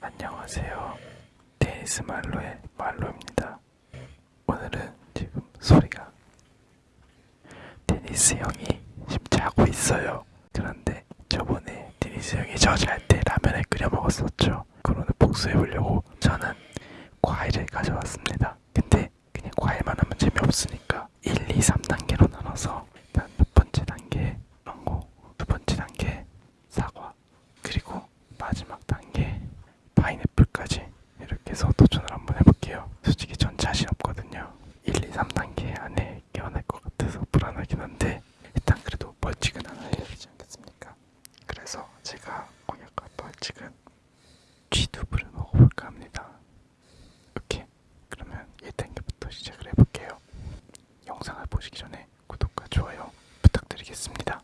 안녕하세요. 테니스 말로의 말로입니다. 오늘은 지금 소리가 테니스 형이 지금 자고 있어요. 그런데 저번에 테니스 형이 저 잘 때 라면을 끓여 먹었었죠. 그거는 복수해 보려고 저는 과일을 가져왔습니다. 근데 그냥 과일만 하면 재미없으니까 1, 2, 3단계로 나눠서 일단 첫 번째 단계 망고, 두 번째 단계 사과, 그리고 마지막 단계 파인애플까지 이렇게 해서 도전을 한번 해볼게요. 솔직히 전 자신 없거든요. 1, 2, 3단계 안에 껴낼 것 같아서 불안하긴 한데 일단 그래도 벌칙은 하나 해야 되지 않겠습니까? 그래서 제가 공약할 벌칙은 쥐두부를 먹어볼까 합니다. 오케이. 그러면 1단계부터 시작을 해볼게요. 영상을 보시기 전에 구독과 좋아요 부탁드리겠습니다.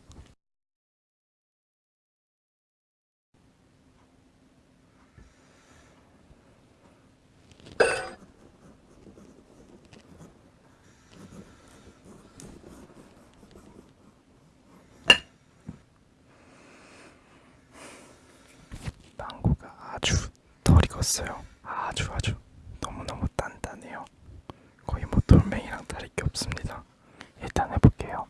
망고가 아주 덜 익었어요. 아주 아주 너무너무 단단해요. 거의 뭐 돌멩이랑 다를 게 없습니다. 일단 해볼게요.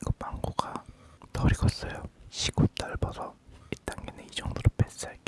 이거 망고가 덜 익었어요. 시고 넓어서 이 단계는 이 정도로 패스할게요.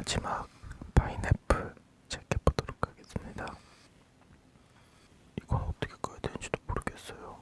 마지막 파인애플 체크해보도록 하겠습니다. 이건 어떻게 꺼야 되는지도 모르겠어요.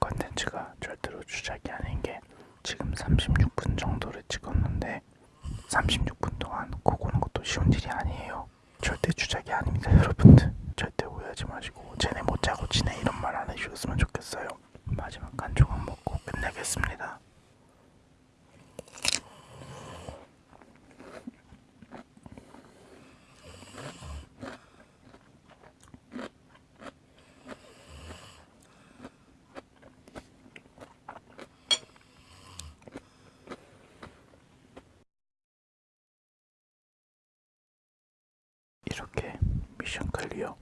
이거는 저희 컨텐츠가 절대로 주작이 아닌 게 지금 36분 정도를 찍었는데 36분 동안 코 고는 것도 쉬운 일이 아니에요. 절대 주작이 아닙니다, 여러분들. 절대 오해하지 마시고 쟤네 못 자고 지내 이런 말 안 해주셨으면 좋겠어요. 마지막 한 조각 먹고 끝내겠습니다. 이렇게 미션 클리어